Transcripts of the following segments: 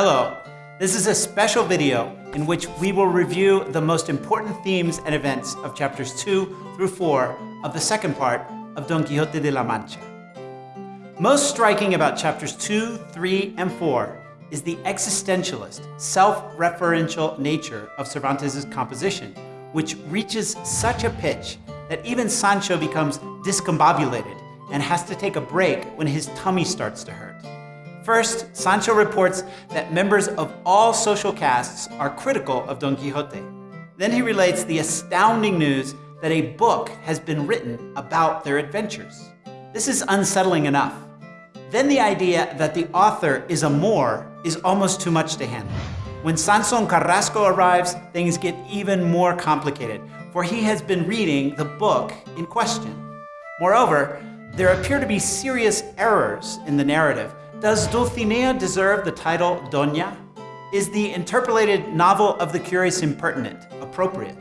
Hello, this is a special video in which we will review the most important themes and events of chapters 2 through 4 of the second part of Don Quixote de la Mancha. Most striking about chapters 2, 3, and 4 is the existentialist, self-referential nature of Cervantes' composition, which reaches such a pitch that even Sancho becomes discombobulated and has to take a break when his tummy starts to hurt. First, Sancho reports that members of all social castes are critical of Don Quixote. Then he relates the astounding news that a book has been written about their adventures. This is unsettling enough. Then the idea that the author is a Moor is almost too much to handle. When Sanson Carrasco arrives, things get even more complicated, for he has been reading the book in question. Moreover, there appear to be serious errors in the narrative does Dulcinea deserve the title Doña? Is the interpolated novel of the curious impertinent appropriate?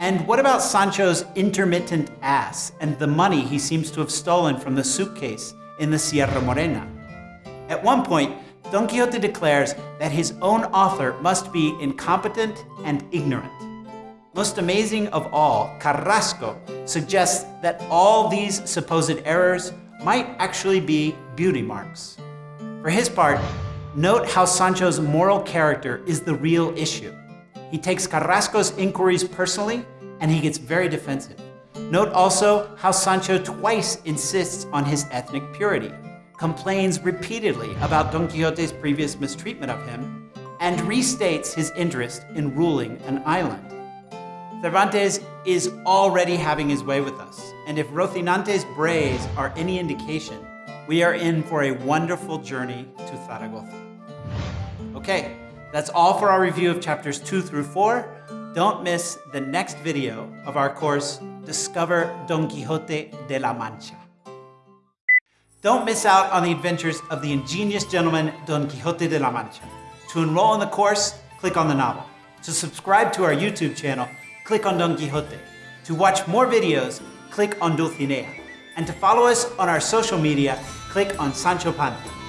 And what about Sancho's intermittent ass and the money he seems to have stolen from the suitcase in the Sierra Morena? At one point, Don Quixote declares that his own author must be incompetent and ignorant. Most amazing of all, Carrasco suggests that all these supposed errors might actually be beauty marks. For his part, note how Sancho's moral character is the real issue. He takes Carrasco's inquiries personally, and he gets very defensive. Note also how Sancho twice insists on his ethnic purity, complains repeatedly about Don Quixote's previous mistreatment of him, and restates his interest in ruling an island. Cervantes is already having his way with us, and if Rocinante's brays are any indication, we are in for a wonderful journey to Zaragoza. Okay, that's all for our review of chapters 2 through 4. Don't miss the next video of our course, Discover Don Quixote de la Mancha. Don't miss out on the adventures of the ingenious gentleman Don Quixote de la Mancha. To enroll in the course, click on the novel. To subscribe to our YouTube channel, click on Don Quixote. To watch more videos, click on Dulcinea and to follow us on our social media, click on Sancho Panza.